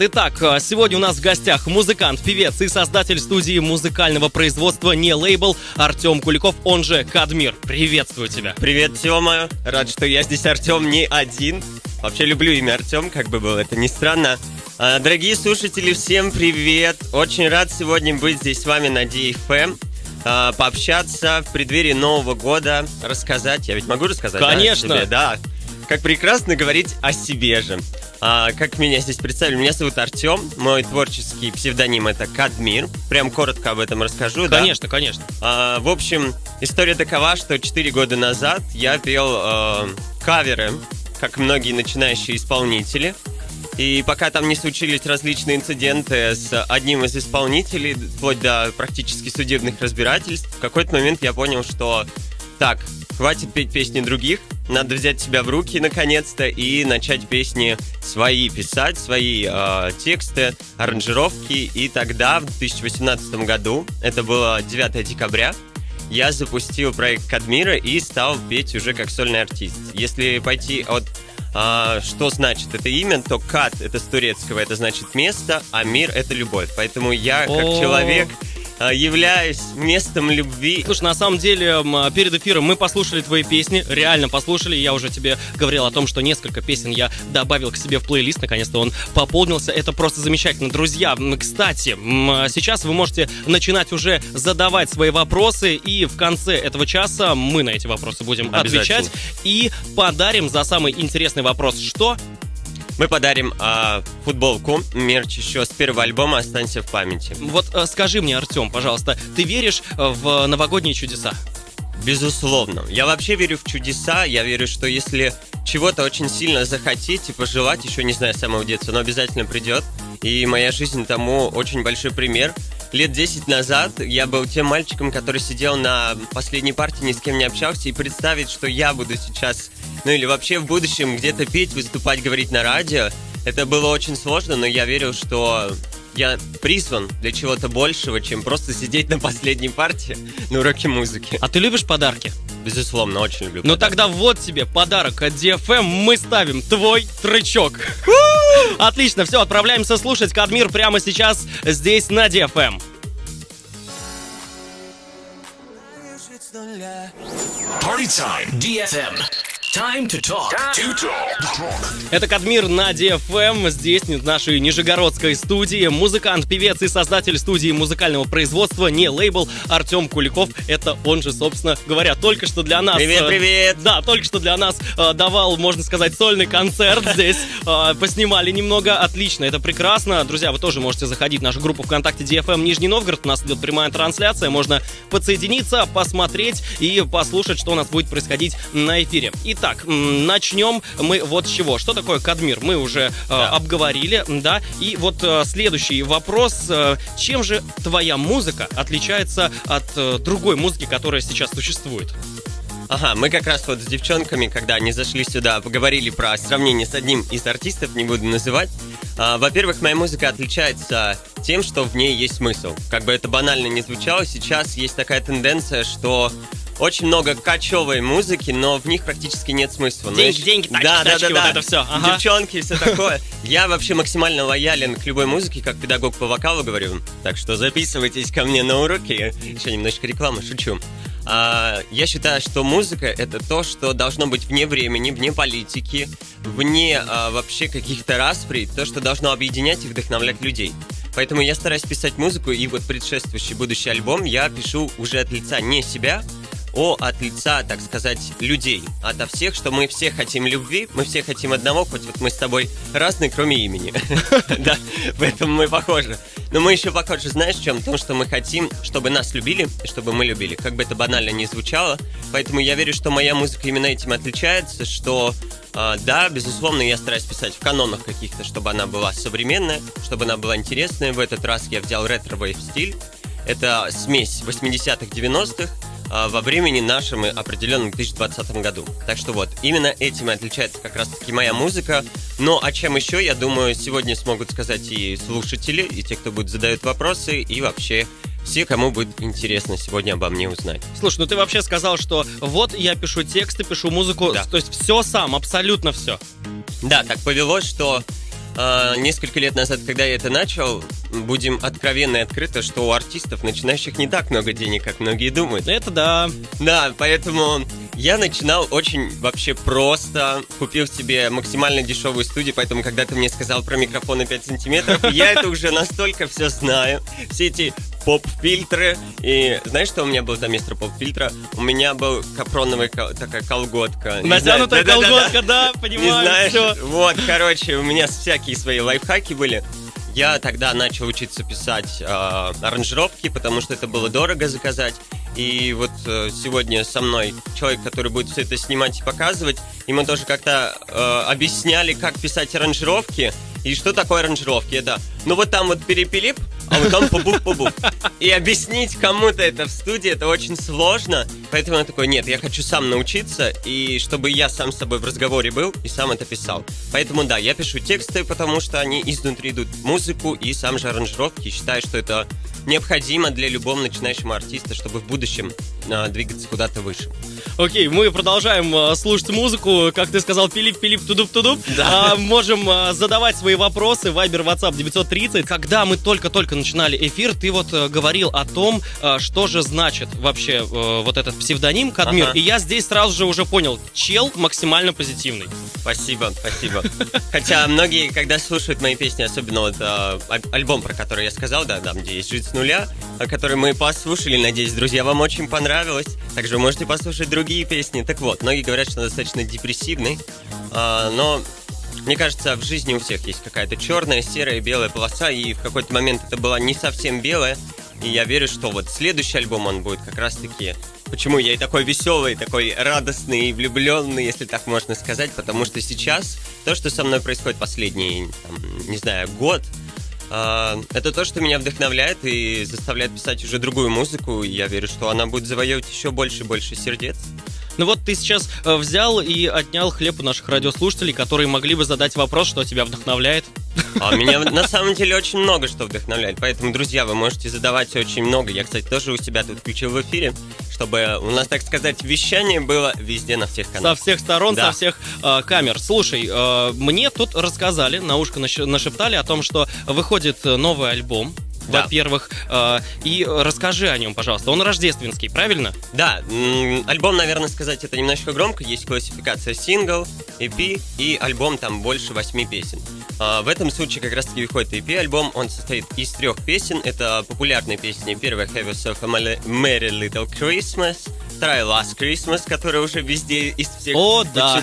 Итак, э, сегодня у нас в гостях музыкант, певец и создатель студии музыкального производства «Не лейбл» Артем Куликов, он же Кадмир. Приветствую тебя. Привет, Тёма. Рад, что я здесь, Артем, не один. Вообще люблю имя Артем, как бы было это ни странно. А, дорогие слушатели, всем привет. Очень рад сегодня быть здесь с вами на DFM. А, пообщаться в преддверии Нового года, рассказать. Я ведь могу рассказать? Конечно. Да, себе? да. Как прекрасно говорить о себе же. А, как меня здесь представили? Меня зовут Артем, мой творческий псевдоним это Кадмир. Прям коротко об этом расскажу. Конечно, да? конечно. А, в общем, история такова, что 4 года назад я пел э, каверы, как многие начинающие исполнители. И пока там не случились различные инциденты с одним из исполнителей, вплоть до практически судебных разбирательств, в какой-то момент я понял, что так, хватит петь песни других, надо взять себя в руки наконец-то и начать песни свои писать, свои э, тексты, аранжировки. И тогда, в 2018 году, это было 9 декабря, я запустил проект Кадмира и стал петь уже как сольный артист. Если пойти от а, что значит это имя, то Кад это с турецкого, это значит место, а мир это любовь. Поэтому я как О. человек являюсь местом любви. Слушай, на самом деле, м, перед эфиром мы послушали твои песни, реально послушали. Я уже тебе говорил о том, что несколько песен я добавил к себе в плейлист. Наконец-то он пополнился. Это просто замечательно. Друзья, кстати, м, сейчас вы можете начинать уже задавать свои вопросы. И в конце этого часа мы на эти вопросы будем отвечать. И подарим за самый интересный вопрос что? Мы подарим а, футболку, мерч еще с первого альбома «Останься в памяти». Вот э, скажи мне, Артем, пожалуйста, ты веришь э, в новогодние чудеса? Безусловно. Я вообще верю в чудеса. Я верю, что если чего-то очень сильно захотеть и пожелать, еще не знаю с самого детства, но обязательно придет. И моя жизнь тому очень большой пример. Лет 10 назад я был тем мальчиком, который сидел на последней партии, ни с кем не общался, и представить, что я буду сейчас, ну или вообще в будущем где-то петь, выступать, говорить на радио, это было очень сложно, но я верил, что я призван для чего-то большего, чем просто сидеть на последней партии на уроке музыки. А ты любишь подарки? Безусловно, очень люблю. Ну подарки. тогда вот тебе подарок от DFM. Мы ставим твой тречок. Отлично, все, отправляемся слушать Кадмир прямо сейчас здесь на DFM. Party time. DFM. Time to talk. to talk. Это Кадмир на DFM. Здесь, в нашей нижегородской студии, музыкант, певец и создатель студии музыкального производства «Не лейбл» Артем Куликов. Это он же, собственно говоря, только что для нас... Привет, э, привет! Да, только что для нас э, давал, можно сказать, сольный концерт здесь. Э, поснимали немного. Отлично, это прекрасно. Друзья, вы тоже можете заходить в нашу группу ВКонтакте DFM Нижний Новгород. У нас идет прямая трансляция. Можно подсоединиться, посмотреть и послушать, что у нас будет происходить на эфире. Итак, начнем мы вот с чего. Что такое Кадмир? Мы уже э, Да. обговорили, да. И вот э, следующий вопрос. э, чем же твоя музыка отличается от э, другой музыки, которая сейчас существует? Ага, мы как раз вот с девчонками, когда они зашли сюда, поговорили про сравнение с одним из артистов, не буду называть. А, во-первых, моя музыка отличается тем, что в ней есть смысл. Как бы это банально не звучало, сейчас есть такая тенденция, что очень много кочевой музыки, но в них практически нет смысла. Но Деньги, деньги, тачки, да, тачки, да, вот да. это всё, ага. Девчонки и все такое. Я вообще максимально лоялен к любой музыке, как педагог по вокалу говорю. Так что записывайтесь ко мне на уроки. Еще немножечко рекламы, шучу. А, я считаю, что музыка это то, что должно быть вне времени, вне политики, вне а, вообще каких-то распри, то, что должно объединять и вдохновлять людей. Поэтому я стараюсь писать музыку, и вот предшествующий будущий альбом я пишу уже от лица не себя, о от лица, так сказать, людей. Ото всех, что мы все хотим любви, мы все хотим одного, хоть вот мы с тобой разные, кроме имени. Да, в этом мы похожи. Но мы еще похожи, знаешь, в чем? В том, что мы хотим, чтобы нас любили, чтобы мы любили. Как бы это банально не звучало. Поэтому я верю, что моя музыка именно этим отличается, что а, да, безусловно, я стараюсь писать в канонах каких-то, чтобы она была современная, чтобы она была интересная. В этот раз я взял retrowave стиль. Это смесь 80-х, 90-х а, во времени нашем и определенном 2020 году. Так что вот, именно этим отличается как раз-таки моя музыка. Но о чем еще, я думаю, сегодня смогут сказать и слушатели, и те, кто будет задают вопросы, и вообще все, кому будет интересно сегодня обо мне узнать. Слушай, ну ты вообще сказал, что вот я пишу тексты, пишу музыку, Да. то есть все сам, абсолютно все. Да, так повелось, что а, несколько лет назад, когда я это начал, будем откровенно и открыто, что у артистов, начинающих, не так много денег, как многие думают. Это да. Да, поэтому я начинал очень вообще просто. Купил себе максимально дешевую студию, поэтому когда ты мне сказал про микрофоны 5 сантиметров, я это уже настолько все знаю. Все эти поп-фильтры. И знаешь, что у меня был за мистер поп-фильтра? У меня был капроновая ко- такая колготка. Не Натянутая знаю- колготка, да, Не понимаю, знаешь? Вот, короче, у меня всякие свои лайфхаки были. Я тогда начал учиться писать э, аранжировки, потому что это было дорого заказать. И вот э, сегодня со мной человек, который будет все это снимать и показывать, мы тоже как-то э, объясняли, как писать аранжировки. И что такое аранжировки? Это, ну вот там вот перепилип, а вот там побув. И объяснить кому-то это в студии, это очень сложно. Поэтому я такой, нет, я хочу сам научиться, и чтобы я сам с собой в разговоре был и сам это писал. Поэтому да, я пишу тексты, потому что они изнутри идут музыку, и сам же аранжировки. Считаю, что это необходимо для любого начинающего артиста, чтобы в будущем а, двигаться куда-то выше. Окей, мы продолжаем э, слушать музыку. Как ты сказал, пилип, пилип, тудуп, тудуп. Да. А, можем э, задавать свои вопросы. Вайбер, WhatsApp 930. Когда мы только-только начинали эфир, ты вот э, говорил о том, э, что же значит вообще э, вот этот псевдоним Кадмир. Ага. И я здесь сразу же уже понял, чел максимально позитивный. Спасибо, спасибо. Хотя многие, когда слушают мои песни, особенно вот аль- альбом, про который я сказал, да, там, где есть «Жить с нуля», который мы послушали, надеюсь, друзья, вам очень понравилось. Также вы можете послушать другие песни. Так вот, многие говорят, что он достаточно депрессивный, а, но мне кажется, в жизни у всех есть какая-то черная, серая, белая полоса, и в какой-то момент это была не совсем белая, и я верю, что вот следующий альбом он будет как раз-таки Почему я и такой веселый, такой радостный и влюбленный, если так можно сказать, потому что сейчас то, что со мной происходит последний, там, не знаю, год, это то, что меня вдохновляет и заставляет писать уже другую музыку, я верю, что она будет завоевывать еще больше и больше сердец. Ну вот ты сейчас э, взял и отнял хлеб у наших радиослушателей, которые могли бы задать вопрос, что тебя вдохновляет. А меня на самом деле очень много что вдохновляет. Поэтому, друзья, вы можете задавать очень много. Я, кстати, тоже у себя тут включил в эфире, чтобы у нас, так сказать, вещание было везде на всех Со каналах. всех сторон, Да. со всех э, камер. Слушай, э, мне тут рассказали, на ушко наш- нашептали о том, что выходит новый альбом. Да. Во-первых, э, и расскажи о нем, пожалуйста. Он рождественский, правильно? Да, альбом, наверное, сказать это немножко громко. Есть классификация сингл, EP и альбом там больше восьми песен. А, в этом случае как раз-таки выходит EP-альбом. Он состоит из трех песен. Это популярные песни. Первая Have Yourself a Merry- Little Christmas. Вторая Last Christmas, которая уже везде из всех О, да.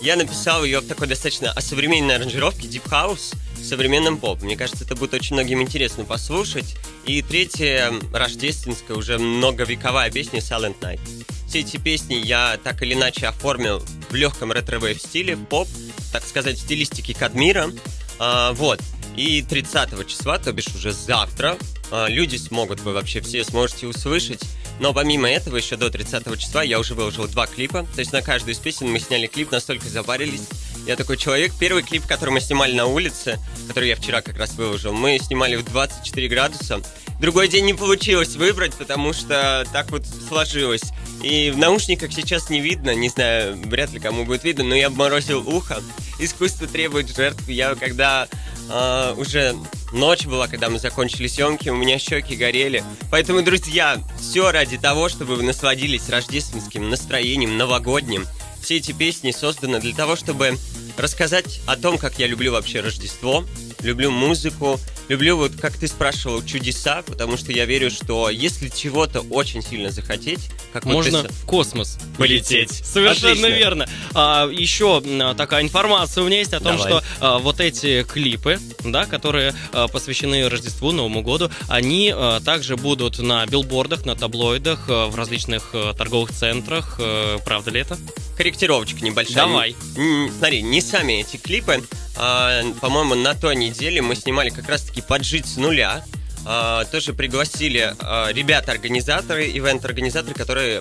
Я написал ее в такой достаточно осовремененной аранжировке Deep House современным поп. Мне кажется, это будет очень многим интересно послушать. И третья, рождественская, уже многовековая песня Silent Night. Все эти песни я так или иначе оформил в легком retrowave стиле, поп, так сказать, в стилистике Кадмира. А, вот. И 30 числа, то бишь уже завтра, а, люди смогут, вы вообще все сможете услышать. Но помимо этого, еще до 30 числа я уже выложил два клипа. То есть на каждую из песен мы сняли клип, настолько запарились. Я такой человек. Первый клип, который мы снимали на улице, который я вчера как раз выложил, мы снимали в 24 градуса. Другой день не получилось выбрать, потому что так вот сложилось. И в наушниках сейчас не видно, не знаю, вряд ли кому будет видно, но я обморозил ухо. Искусство требует жертв. Я когда а, уже ночь была, когда мы закончили съемки, у меня щеки горели. Поэтому, друзья, все ради того, чтобы вы насладились рождественским настроением, новогодним. Все эти песни созданы для того, чтобы рассказать о том, как я люблю вообще Рождество, люблю музыку, люблю, вот как ты спрашивал, чудеса, потому что я верю, что если чего-то очень сильно захотеть, как вот Можно ты с- в космос Полететь. Совершенно Отлично. верно. А, еще такая информация у меня есть о том, Давай. что а, вот эти клипы, да, которые а, посвящены Рождеству, Новому году, они а, также будут на билбордах, на таблоидах, а, в различных а, торговых центрах. А, правда ли это? корректировочка небольшая. Давай. Смотри, не сами эти клипы. А, по-моему, на той неделе мы снимали как раз-таки «Поджить с нуля». А, тоже пригласили а, ребята-организаторы, ивент-организаторы, которые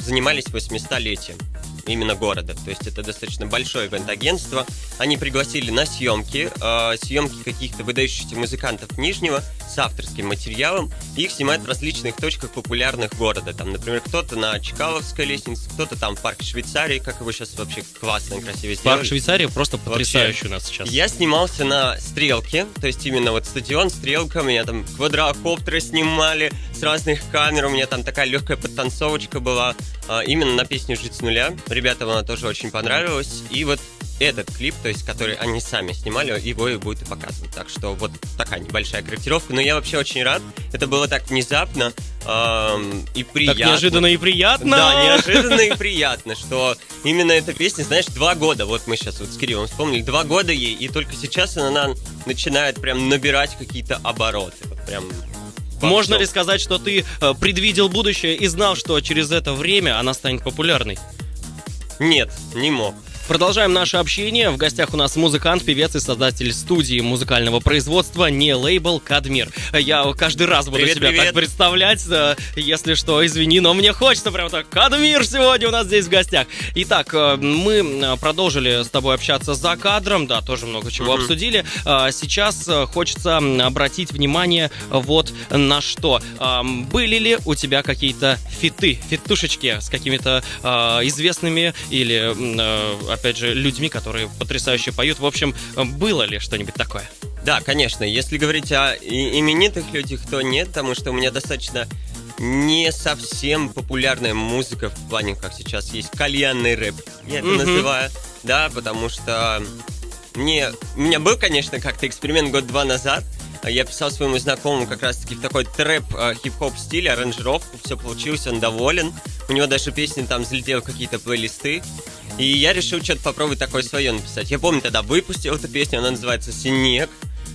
занимались 800-летием. Именно города. То есть это достаточно большое ивент-агентство. Они пригласили на съемки, э, съемки каких-то выдающихся музыкантов Нижнего с авторским материалом. Их снимают в различных точках популярных города. Там, например, кто-то на Чкаловской лестнице, кто-то там в парке Швейцарии, как его сейчас вообще классно и красиво сделали. Парк Швейцарии просто потрясающий у нас сейчас. Я снимался на стрелке, то есть именно вот стадион, стрелка, меня там квадрокоптеры снимали с разных камер, у меня там такая легкая подтанцовочка была, именно на песню «Жить с нуля». Ребятам она тоже очень понравилась, и вот этот клип, то есть который они сами снимали, его и будет и показывать. Так что вот такая небольшая корректировка. Но я вообще очень рад. Это было так внезапно эм, и приятно. Так неожиданно и приятно. Да, неожиданно и приятно, что именно эта песня, знаешь, два года, вот мы сейчас вот с Кириллом вспомнили, два года ей, и только сейчас она начинает прям набирать какие-то обороты. Вот прям можно ли сказать, что ты э, предвидел будущее и знал, что через это время она станет популярной? Нет, не мог. Продолжаем наше общение. В гостях у нас музыкант, певец и создатель студии музыкального производства «Не лейбл Кадмир». Я каждый раз буду Привет, себя привет. так представлять. э, Если что, извини, но мне хочется прям так. Кадмир сегодня у нас здесь в гостях. Итак, э, мы э, продолжили с тобой общаться за кадром. Да, тоже много чего Мгм. обсудили. Сейчас хочется обратить внимание вот на что. Были ли у тебя какие-то фиты, фитушечки с какими-то известными или, опять же, людьми, которые потрясающе поют? В общем, было ли что-нибудь такое? Да, конечно. Если говорить о именитых людях, то нет, потому что у меня достаточно не совсем популярная музыка в плане, как сейчас есть кальянный рэп. Я это Мгм. называю. Да, потому что мне... У меня был, конечно, как-то эксперимент год-два назад. Я писал своему знакомому как раз-таки в такой трэп э, хип-хоп стиле, аранжировку, все получилось, он доволен. У него даже песни там взлетели в какие-то плейлисты. И я решил что-то попробовать такое свое написать. Я помню, тогда выпустил эту песню, она называется «Снег».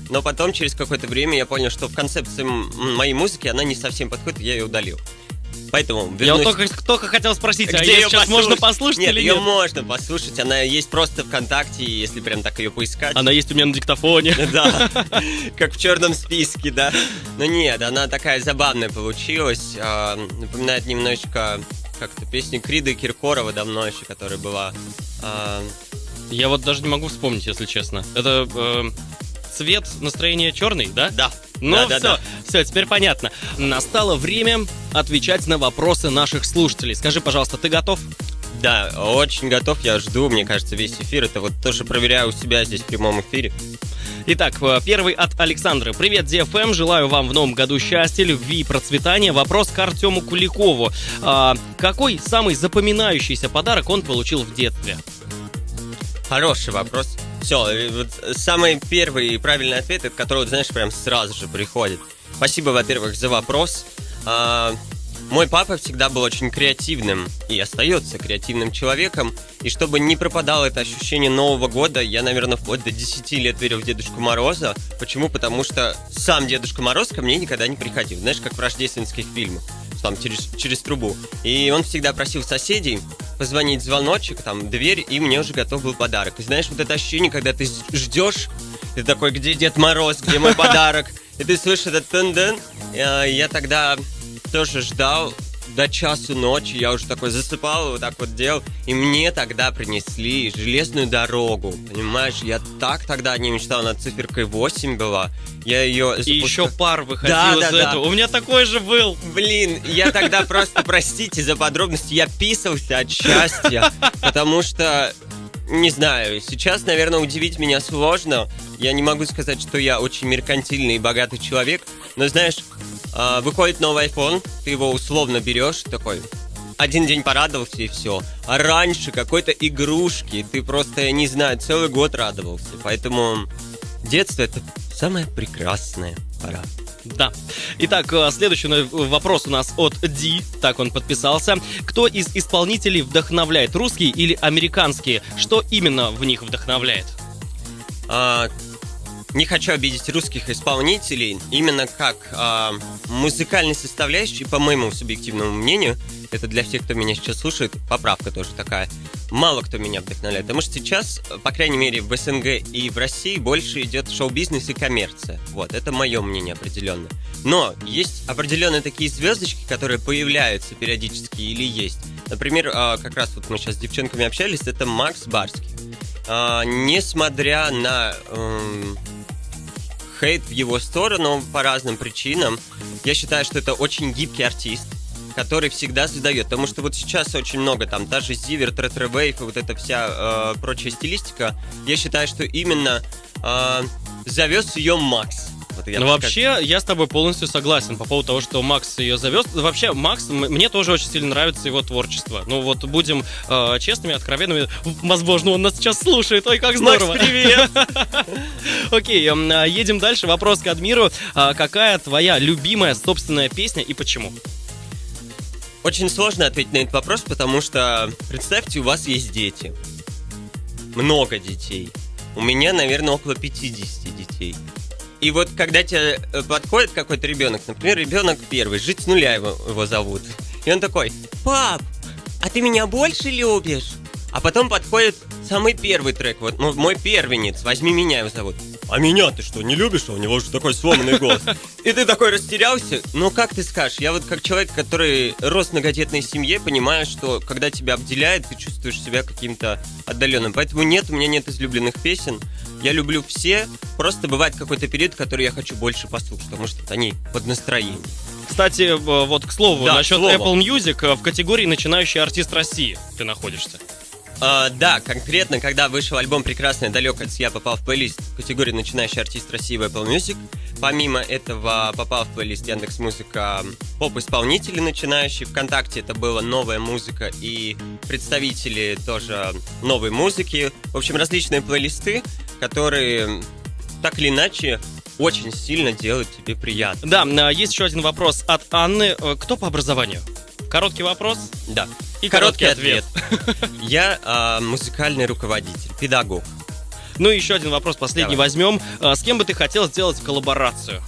Но потом, через какое-то время, я понял, что в концепции моей музыки она не совсем подходит, я ее удалил. Поэтому Я вот вернусь- только, только хотел спросить, а Где ее её сейчас можно послушать Нет, или ее нет? можно послушать, она есть просто ВКонтакте, если прям так ее поискать. Она есть у меня на диктофоне. Да, как в черном списке, да. Но нет, она такая забавная получилась. а, Напоминает немножечко как-то песню Крида Киркорова давно еще, которая была. а, Я вот даже не могу вспомнить, если честно. Это э, цвет настроения черный, да? Да. Ну да, все, да, да. все, теперь понятно. Настало время отвечать на вопросы наших слушателей. Скажи, пожалуйста, ты готов? Да, очень готов, я жду, мне кажется, весь эфир. Это вот тоже проверяю у себя здесь в прямом эфире. Итак, э, первый от Александры. Привет, DFM. Желаю вам в новом году счастья, любви и процветания. Вопрос к Артему Куликову. А, какой самый запоминающийся подарок он получил в детстве? Хороший вопрос. Все, вот самый первый и правильный ответ, от которого, знаешь, прям сразу же приходит. Спасибо, во-первых, за вопрос. А, мой папа всегда был очень креативным и остается креативным человеком. И чтобы не пропадало это ощущение Нового года, я, наверное, вплоть до 10 лет верил в Дедушку Мороза. Почему? Потому что сам Дедушка Мороз ко мне никогда не приходил. Знаешь, как в рождественских фильмах там через, через трубу. И он всегда просил соседей позвонить звоночек, там, дверь, и мне уже готов был подарок. И знаешь, вот это ощущение, когда ты ждешь, ты такой, где Дед Мороз, где мой подарок? И ты слышишь этот тен Я тогда тоже ждал до часу ночи, я уже такой засыпал, вот так вот делал, и мне тогда принесли железную дорогу, понимаешь, я так тогда не мечтал, над циферкой 8 была, я ее И еще пар выходил Да, из да, да. этого. У меня такой же был. Блин, я тогда просто, простите за подробности, я писался от счастья, потому что, не знаю, сейчас, наверное, удивить меня сложно. Я не могу сказать, что я очень меркантильный и богатый человек, но знаешь, а, выходит новый iPhone, ты его условно берешь, такой, один день порадовался и все. А раньше какой-то игрушки, ты просто, я не знаю, целый год радовался. Поэтому детство это самая прекрасная пора. Да. Итак, э, следующий вопрос у нас от Ди, так он подписался. Кто из исполнителей вдохновляет, русские или американские? Что именно в них вдохновляет? А, не хочу обидеть русских исполнителей, именно как а, музыкальной составляющей, по моему субъективному мнению, это для всех, кто меня сейчас слушает, поправка тоже такая. Мало кто меня вдохновляет, потому что сейчас, по крайней мере, в СНГ и в России больше идет шоу-бизнес и коммерция. Вот, это мое мнение определенно. Но есть определенные такие звездочки, которые появляются периодически или есть, Например, а, как раз вот мы сейчас с девчонками общались, это Макс Барский. А, Несмотря на эм, хейт в его сторону по разным причинам, я считаю, что это очень гибкий артист, который всегда задает. Потому что вот сейчас очень много там, даже Зиверт, retrowave и вот эта вся э, прочая стилистика, я считаю, что именно э, завез ее Макс. Вот я Ну, вообще, я с тобой полностью согласен по поводу того, что Макс ее завез. Вообще, Макс, мне тоже очень сильно нравится его творчество. Ну, вот будем э, честными, откровенными. Возможно, он нас сейчас слушает. Ой, как Макс, здорово. привет! Окей, эм, а, едем дальше. Вопрос к Адмиру. А, Какая твоя любимая собственная песня и почему? Очень сложно ответить на этот вопрос, потому что представьте, у вас есть дети. Много детей. У меня, наверное, около 50 детей. И вот когда тебе э, подходит какой-то ребенок, например, ребенок первый, жить с нуля его, его зовут. И он такой, пап, а ты меня больше любишь? А потом подходит самый первый трек, вот ну, мой первенец, возьми меня его зовут. А меня ты что, не любишь? А у него же такой сломанный голос. И ты такой растерялся. Ну, как ты скажешь? Я вот как человек, который рос в многодетной семье, понимаю, что когда тебя обделяет, ты чувствуешь себя каким-то отдаленным. Поэтому нет, у меня нет излюбленных песен. Я люблю все. Просто бывает какой-то период, который я хочу больше послушать, потому что они под настроение. Кстати, э, вот к слову, Да, насчет к Apple. Music э, в категории начинающий артист России ты находишься. А, да, конкретно, когда вышел альбом «Прекрасное далеко я попал в плейлист в категории «Начинающий артист России» в Apple Music. Помимо этого попал в плейлист Яндекс Музыка поп-исполнители начинающие. Вконтакте это была новая музыка и представители тоже новой музыки. В общем, различные плейлисты, которые так или иначе очень сильно делают тебе приятно. Да, а, есть еще один вопрос от Анны. Э, Кто по образованию? Короткий вопрос. Да. И короткий ответ. Я а, музыкальный руководитель, педагог. Ну и еще один вопрос, последний Давай. возьмем. А, С кем бы ты хотел сделать коллаборацию?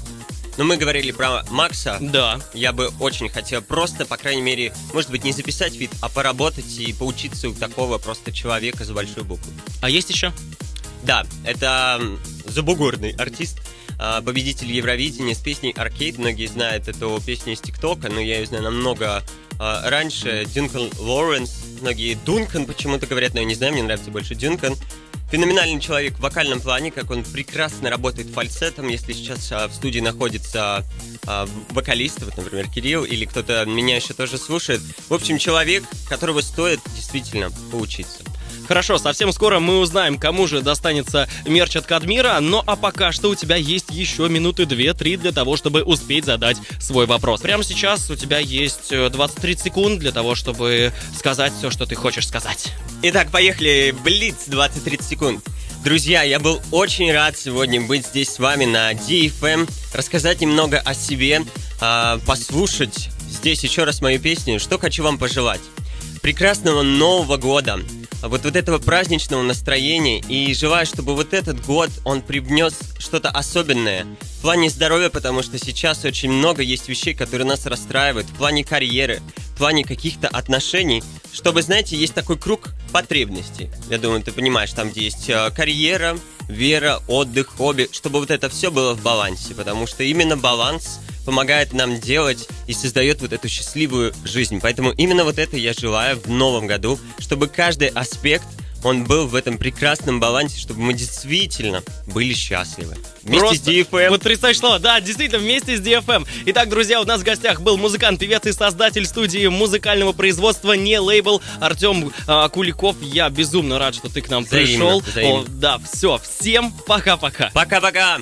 Но мы говорили про Макса. Да. Я бы очень хотел просто, по крайней мере, может быть, не записать вид, а поработать и поучиться у такого просто человека за большую букву. А есть еще? Да, это забугорный артист, а, победитель Евровидения с песней «Аркейд». Многие знают эту песню из ТикТока, но я ее знаю намного раньше. Дюнкан Лоуренс. Многие Дункан почему-то говорят, но я не знаю, мне нравится больше Дюнкан. Феноменальный человек в вокальном плане, как он прекрасно работает фальцетом. Если сейчас а, в студии находится а, вокалист, вот, например, Кирилл, или кто-то меня еще тоже слушает. В общем, человек, которого стоит действительно поучиться. Хорошо, совсем скоро мы узнаем, кому же достанется мерч от Кадмира, но а пока что у тебя есть еще минуты 2-3 для того, чтобы успеть задать свой вопрос. Прямо сейчас у тебя есть э, 20-30 секунд для того, чтобы сказать все, что ты хочешь сказать. Итак, поехали. Блиц 20-30 секунд. Друзья, я был очень рад сегодня быть здесь с вами на DFM, рассказать немного о себе, а, послушать здесь еще раз мою песню. Что хочу вам пожелать? Прекрасного Нового года, вот, вот этого праздничного настроения. И желаю, чтобы вот этот год он привнес что-то особенное. В плане здоровья, потому что сейчас очень много есть вещей, которые нас расстраивают, в плане карьеры, в плане каких-то отношений, чтобы, знаете, есть такой круг потребностей. Я думаю, ты понимаешь, там, где есть э, карьера, вера, отдых, хобби, чтобы вот это все было в балансе, потому что именно баланс помогает нам делать и создает вот эту счастливую жизнь. Поэтому именно вот это я желаю в новом году, чтобы каждый аспект он был в этом прекрасном балансе, чтобы мы действительно были счастливы. Вместе Просто с DFM. Потрясающее слово. Да, действительно, вместе с DFM. Итак, друзья, у нас в гостях был музыкант, певец и создатель студии музыкального производства «Не лейбл» Артем а, Куликов. Я безумно рад, что ты к нам Взаимно, пришел. взаимно. О, да, все, всем пока-пока. Пока-пока!